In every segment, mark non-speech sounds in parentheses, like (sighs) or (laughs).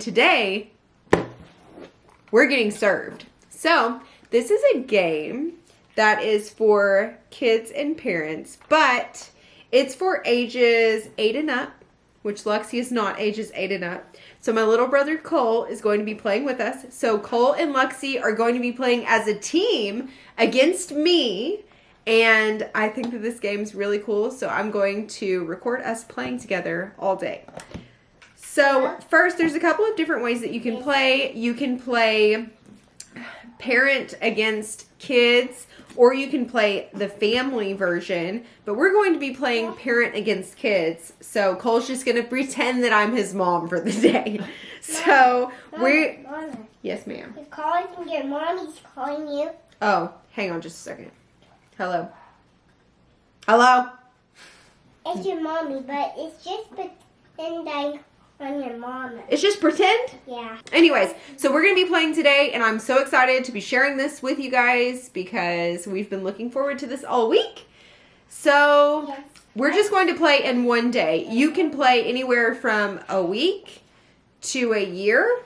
Today, we're getting served. So, this is a game that is for kids and parents, but it's for ages 8 and up, which Lexi is not ages 8 and up. So my little brother Cole is going to be playing with us. So Cole and Lexi are going to be playing as a team against me. And I think that this game is really cool. So I'm going to record us playing together all day. So first, there's a couple of different ways that you can play. You can play parent against kids or you can play the family version but we're going to be playing parent against kids. So cole's just going (laughs) to pretend that i'm his mom for the day. So we yes ma'am. Calling from your mommy's calling you. oh hang on just a second. Hello. Hello? It's your mommy, but it's just pretending on your mom. it's just pretend Yeah. Anyways, so we're going to be playing today, and I'm so excited to be sharing this with you guys because we've been looking forward to this all week. So, Yes. we're just going to play in one day. You can play anywhere from a week to a year.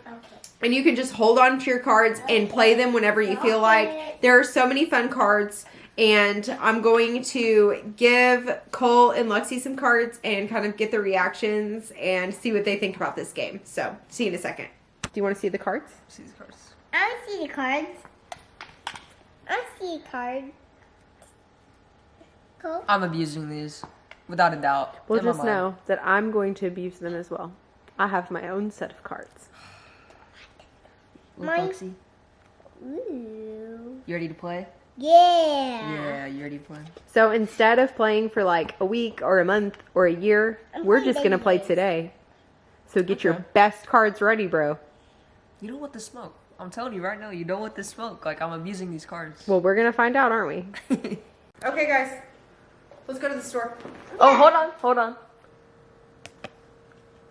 And you can just hold on to your cards and play them whenever you feel like. There are so many fun cards. And I'm going to give Cole and Lexi some cards and kind of get their reactions and see what they think about this game. So, see you in a second. Do you want to see the cards? See these cards. I see the cards. I see the cards. Cool. I'm abusing these, without a doubt. Well, just know that I'm going to abuse them as well. I have my own set of cards. Look, Mine- Lexi, Ooh. you ready to play? Yeah. Yeah, you ready to play? So instead of playing for like a week or a month or a year, I'm we're just going to play today. So get your best cards ready, bro. You don't want the smoke. I'm telling you right now, you don't want the smoke. Like, I'm abusing these cards. Well, we're going to find out, aren't we? (laughs) Okay, guys. Let's go to the store. oh, hold on, hold on.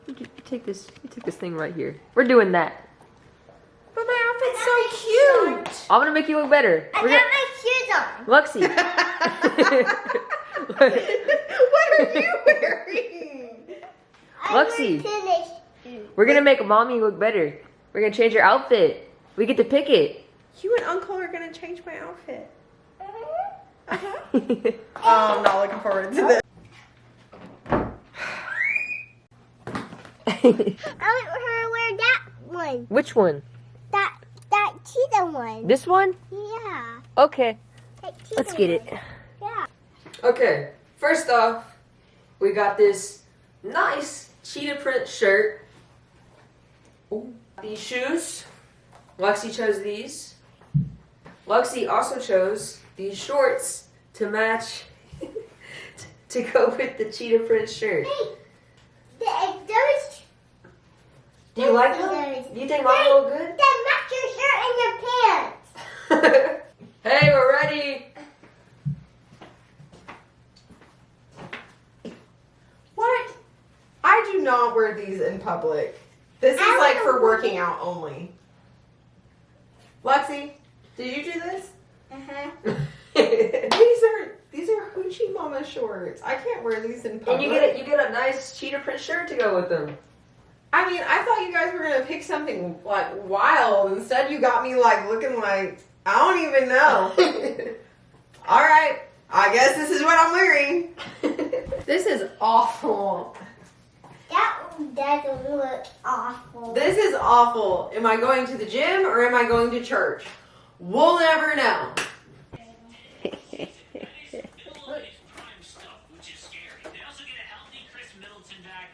You take this, you take this thing right here. We're doing that. But my outfit's so cute. I'm gonna make you look better. I We're got gonna, my shoes on. (laughs) Lexi. (laughs) what are you wearing? (laughs) I Lexi. went to the shoes. We're gonna make mommy look better. We're gonna change your outfit. We get to pick it. You and Uncle are going to change my outfit. Uh-huh. Which Oh, I'm not looking forward to this. I want her to wear that one. Which one? That that cheetah one. This one? Yeah. Okay. Let's get it. one. Yeah. Okay, first off, we got this nice cheetah print shirt. Ooh. These shoes. Lexi chose these. Lexi also chose these shorts to match (laughs) to go with the cheetah print shirt. Hey, the, those Do you like them? Do you think mine look good? that match your shirt and your pants. hey, we're ready. What? I do not wear these in public. This is like for working out only. Lexi, did you do this? Uh-huh. (laughs) these are these are hoochie mama shorts. I can't wear these in public. and you get a, you get a nice cheetah print shirt to go with them. I mean, I thought you guys were gonna pick something like wild. Instead, you got me like looking like I don't even know. (laughs) All right, I guess this is what I'm wearing. (laughs) this is awful. That doesn't look awful. This is awful. Am I going to the gym or am I going to church? We'll never know. Holidays prime stuff, which is scary. They also get a healthy Chris Middleton back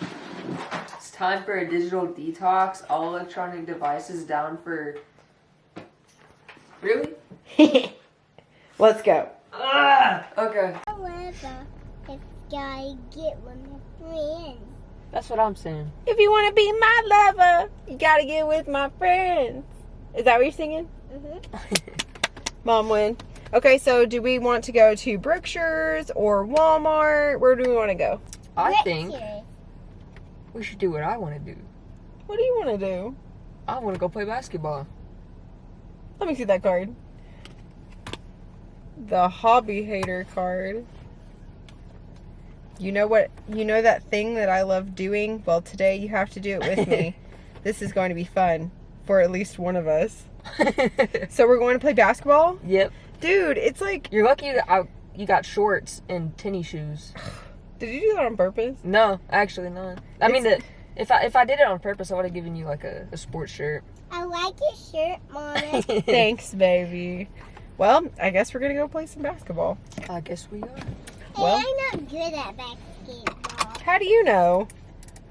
and It's time for a digital detox. All electronic devices down for. Really? (laughs) Let's go. Ah! Okay. However, if I get one of my friends. That's what I'm saying. If you want to be my lover, you gotta get with my friends. Is that what you're singing? Mm-hmm. (laughs) Mom win. Okay, so do we want to go to Brookshire's or Walmart? Where do we want to go? I think we should do what I want to do. What do you want to do? I want to go play basketball. Let me see that card. The hobby hater card. You know what? You know that thing that I love doing? Well, today you have to do it with me. (laughs) this is going to be fun for at least one of us. (laughs) So we're going to play basketball? yep. Dude, it's like, You're lucky that I, you got shorts and tennis shoes. (sighs) did you do that on purpose? No, actually not. I mean, the, if I if I did it on purpose, I would have given you like a, a sports shirt. I like your shirt, Mommy. (laughs) Thanks, baby. Well, I guess we're going to go play some basketball. I guess we are. Well- hey, I'm not good at basketball. How do you know?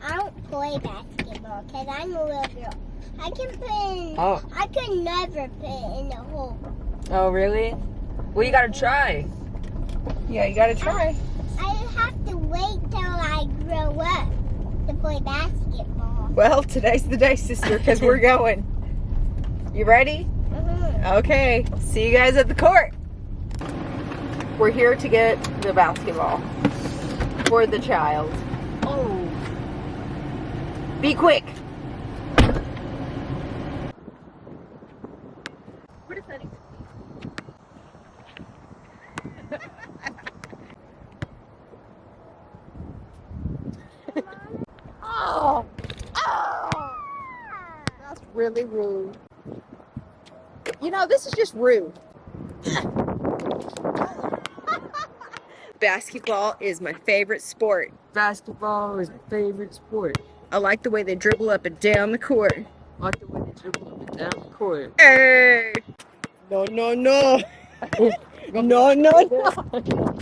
I don't play basketball because I'm a little girl. I can put in. Oh. I could never put in the hole. Oh, really? Well, you gotta try. Yeah, you got to try. I have to wait till I grow up to play basketball. Well, today's the day, sister, because we're (laughs) going. You ready? Mhm. Okay, see you guys at the court. We're here to get the basketball for the child. Oh. Be quick. What is that? (laughs) Oh, oh, that's really rude. You know, this is just rude. Basketball is my favorite sport. Basketball is my favorite sport. I like the way they dribble up and down the court. I like the way they dribble up and down the court. Hey! No, no, no. (laughs) no, no, no. (laughs)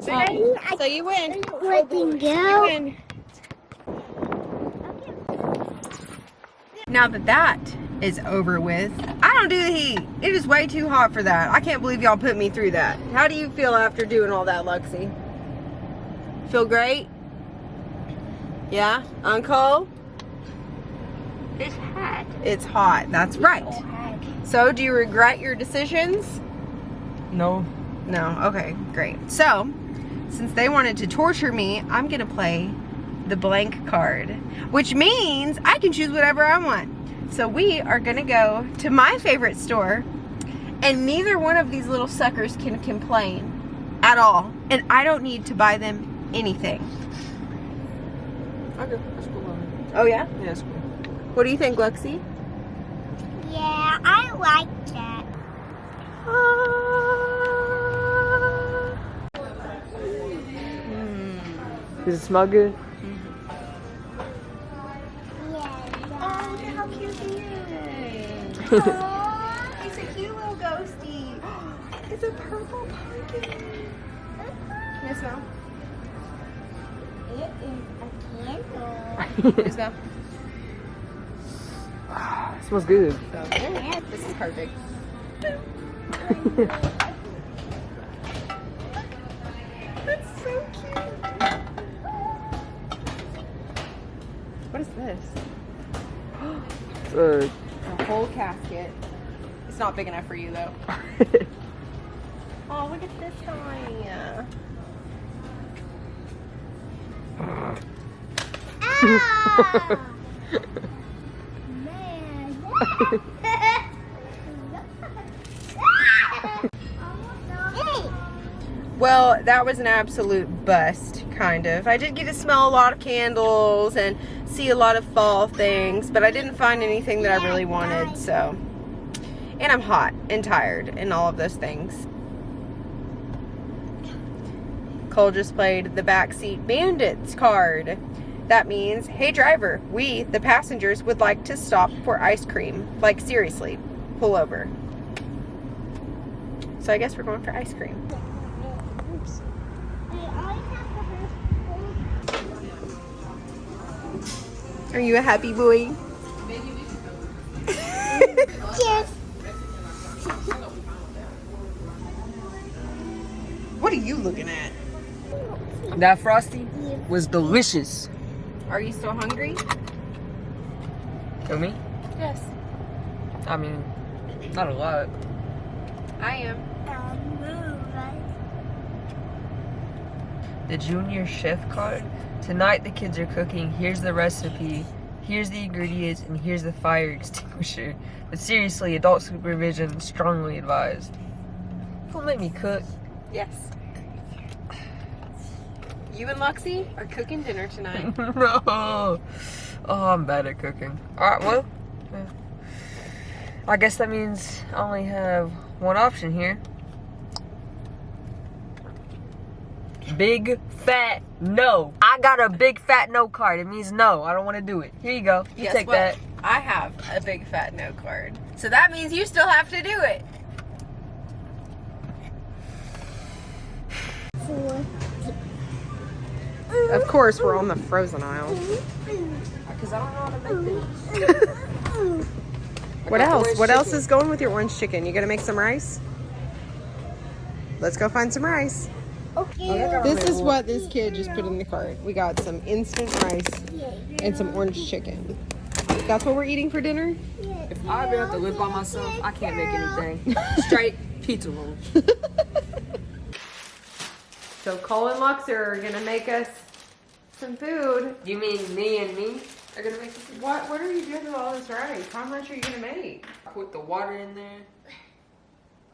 So, you- so you win. let them You go. win. Now that that is over with, I don't do the heat. It is way too hot for that. I can't believe y'all put me through that. How do you feel after doing all that, Lexi? Feel great? Yeah? Uncle? It's hot. It's hot. That's right. So, do you regret your decisions? No. No. Okay, great. So, since they wanted to torture me, I'm going to play the blank card, which means I can choose whatever I want. So, we are going to go to my favorite store, and neither one of these little suckers can complain at all. And I don't need to buy them anything. Okay, that's cool. Oh, yeah? Yeah, that's cool. What do you think, Lexi? Yeah, I like that. Ah. Does it smell good? Is. Aw. He's a cute little ghosty. (gasps) It's a purple pumpkin. Can you smell? It is a candle. Can you smell? (sighs) smells good. This is perfect. That's so cute. (gasps) What is this? Uh, A whole casket. It's not big enough for you though. (laughs) Oh, look at this guy. Ah! (laughs) Man. (laughs) Well, that was an absolute bust, kind of. I did get to smell a lot of candles and see a lot of fall things, but I didn't find anything that I really wanted, so. And I'm hot and tired and all of those things. Cole just played the backseat bandits card. That means, hey driver, we, the passengers, would like to stop for ice cream. Like, seriously, pull over. So I guess we're going for ice cream. Are you a happy boy? Cheers. What are you looking at? that frosty was delicious. Are you still hungry? For me? Yes. I mean, not a lot. I am. Um, The junior chef card. Tonight the kids are cooking. Here's the recipe. Here's the ingredients and here's the fire (laughs) extinguisher. But seriously, adult supervision strongly advised. Don't make me cook. Yes. You and Lexi are cooking dinner tonight. (laughs) no. Oh, I'm bad at cooking. Alright, well. I guess that means I only have one option here. Big fat no. I got a big fat no card. It means no. I don't want to do it. Here you go. You Guess take what? that. I have a big fat no card. So that means you still have to do it. Of course, we're on the frozen aisle. Because I don't know how to make this. (laughs) What else? What else is going with your orange chicken? You gonna make some rice? Let's go find some rice. Okay. This is what this kid just put in the cart. We got some instant rice and some orange chicken. That's what we're eating for dinner? If I ever have to live by myself, I can't make anything. Straight pizza rolls. (laughs) So Cole and Lux are gonna make us some food. You mean me and me are gonna make this? What what are you doing with all this rice? How much are you gonna make? Put the water in there.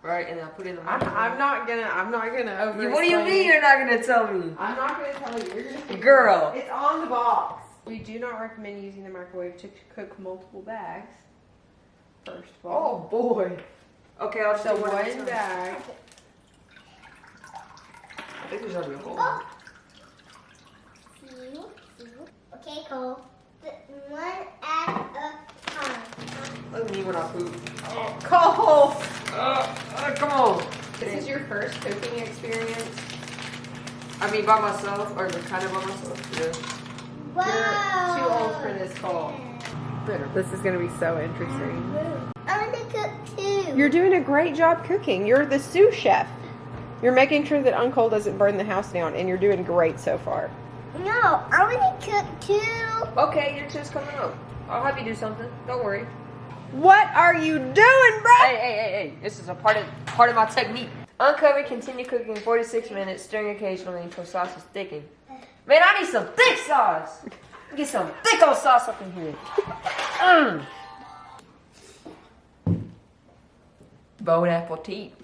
Right, and I put it in the I'm, microwave. I'm not gonna I'm not gonna over What do you mean you're not gonna tell me? I'm not gonna tell you. You're gonna Girl. It's on the box. We do not recommend using the microwave to cook multiple bags. First of all. Oh boy. Okay, I'll just So do one one bag. I think there's already a hole. Oh. Okay, Cole. One at a time. Look at me when I poop. Cole! Uh, uh, come on. This is your first cooking experience. I mean, by myself, or kind of by myself. Yeah. Wow. You're too old for this, Cole. This is gonna be so interesting. I want to cook too. You're doing a great job cooking. You're the sous chef. You're making sure that Uncle doesn't burn the house down, and you're doing great so far. No, I want to cook too. Okay, your two's coming up. I'll have you do something. Don't worry. What are you doing, bro? Hey, hey, hey, hey. This is a part of part of my technique. Uncover, continue cooking 46 minutes, stirring occasionally until sauce is thickened. Man, I need some thick sauce. Get some thick old sauce up in here. Mmm. Bon appetit. (laughs)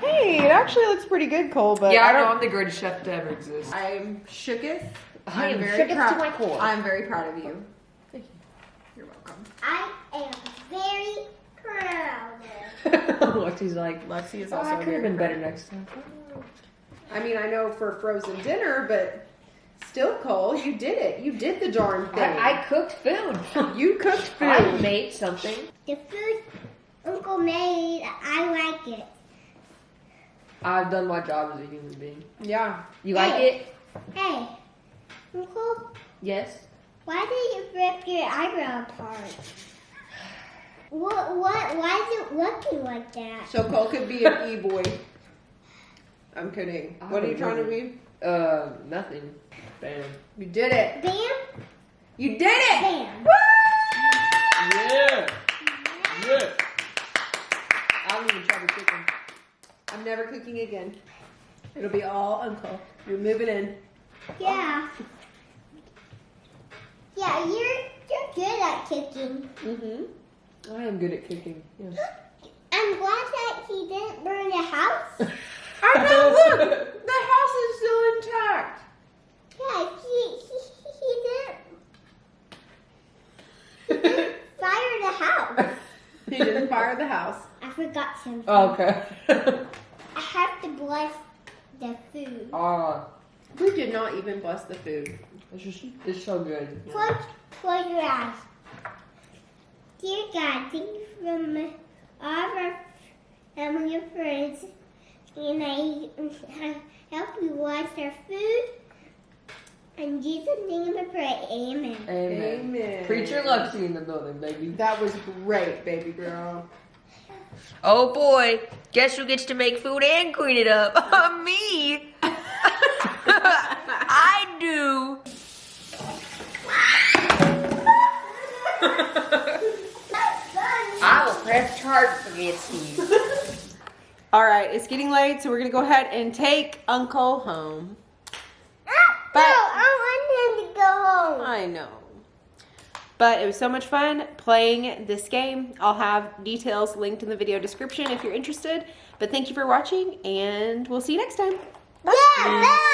Hey, it actually looks pretty good, Cole. But yeah, I I know don't. I'm the greatest chef to ever exist. I'm shooketh. I I'm very proud. to my core. I'm very proud of you. You're I am very proud. (laughs) Lexi's like. Lexi is oh, also I could have been better next time. I mean, I know for frozen dinner, but still, Cole, you did it. You did the darn thing. I, I cooked food. (laughs) you cooked (laughs) food. I made something. The food Uncle made, I like it. I've done my job as a human being. yeah. You like Hey. it? Hey, Uncle, Yes. why did you rip your eyebrow apart? What? What? Why is it looking like that? So Cole could be an (laughs) e-boy. I'm kidding. I What are you would trying to love be? Uh, nothing. Bam. You did it. Bam, You did it. bam. Yeah. Yeah. I don't even try to cook them. I'm never cooking again. It'll be all Uncle. You're moving in. Yeah. Yeah, you're you're good at cooking. Mm-hmm. I am good at cooking. Yes. I'm glad that he didn't burn the house. (laughs) I know. (laughs) Look, the house is still intact. Yeah, he he, he didn't (laughs) fire the house. He didn't fire the house. I forgot something. okay. I have to bless the food. Ah, We did not even bless the food. it's just it's so good. Close, close your eyes. Dear God, thank you for all of our family and friends, and I help you watch our food. In Jesus' name I pray, amen. Amen. Amen. Preacher Lexi in the building, baby. That was great, baby girl. Oh boy, guess who gets to make food and clean it up? (laughs) Me. (laughs) I do. (laughs) I will press charge for. (laughs) All right, it's getting late, so we're gonna go ahead and take Uncle home. Ah, but no, I want him to go home. I know. But it was so much fun playing this game. I'll have details linked in the video description if you're interested. But thank you for watching, and we'll see you next time. Yeah, bye.